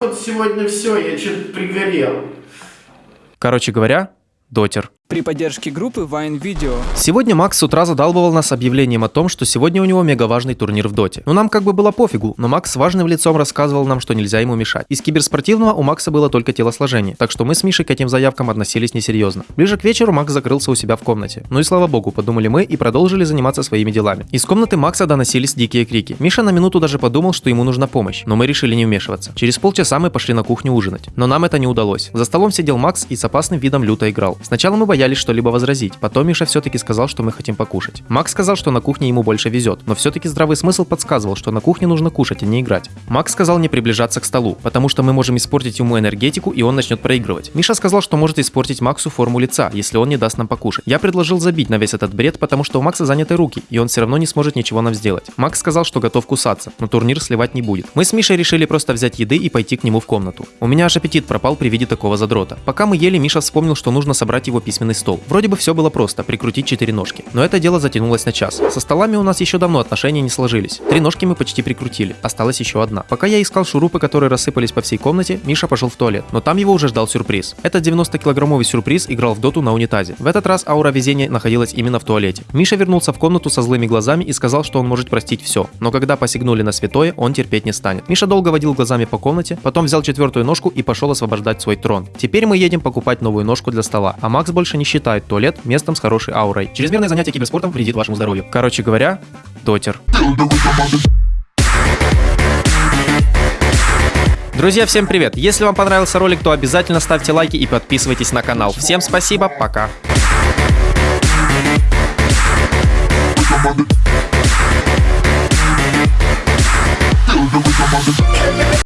Вот сегодня все, я что-то пригорел. Короче говоря, дотер. При поддержке группы Vine Video. Сегодня Макс с утра задалбывал нас объявлением о том, что сегодня у него мега важный турнир в доте. Ну нам как бы было пофигу, но Макс важным лицом рассказывал нам, что нельзя ему мешать. Из киберспортивного у Макса было только телосложение, так что мы с Мишей к этим заявкам относились несерьезно. Ближе к вечеру Макс закрылся у себя в комнате. Ну и слава богу, подумали мы и продолжили заниматься своими делами. Из комнаты Макса доносились дикие крики. Миша на минуту даже подумал, что ему нужна помощь, но мы решили не вмешиваться. Через полчаса мы пошли на кухню ужинать, но нам это не удалось. За столом сидел Макс и с опасным видом люто играл. Сначала мы боялись что-либо возразить, Потом Миша все-таки сказал, что мы хотим покушать. Макс сказал, что на кухне ему больше везет, но все-таки здравый смысл подсказывал, что на кухне нужно кушать, а не играть. Макс сказал не приближаться к столу, потому что мы можем испортить ему энергетику, и он начнет проигрывать. Миша сказал, что может испортить Максу форму лица, если он не даст нам покушать. Я предложил забить на весь этот бред, потому что у Макса заняты руки, и он все равно не сможет ничего нам сделать. Макс сказал, что готов кусаться, но турнир сливать не будет. Мы с Мишей решили просто взять еды и пойти к нему в комнату. У меня аж аппетит пропал при виде такого задрота. Пока мы ели, Миша вспомнил, что нужно собрать его письменный стол. Вроде бы все было просто, прикрутить четыре ножки. Но это дело затянулось на час. Со столами у нас еще давно отношения не сложились. Три ножки мы почти прикрутили, осталась еще одна. Пока я искал шурупы, которые рассыпались по всей комнате, Миша пошел в туалет, но там его уже ждал сюрприз. Этот 90-килограммовый сюрприз играл в доту на унитазе. В этот раз аура везения находилась именно в туалете. Миша вернулся в комнату со злыми глазами и сказал, что он может простить все, но когда посягнули на святое, он терпеть не станет. Миша долго водил глазами по комнате, потом взял четвертую ножку и пошел освобождать свой трон. Теперь мы едем покупать новую ножку для стола, а Макс больше не считает туалет местом с хорошей аурой. Чрезмерное занятие киберспортом вредит вашему здоровью. Короче говоря, дотер. Друзья, всем привет! Если вам понравился ролик, то обязательно ставьте лайки и подписывайтесь на канал. Всем спасибо, пока!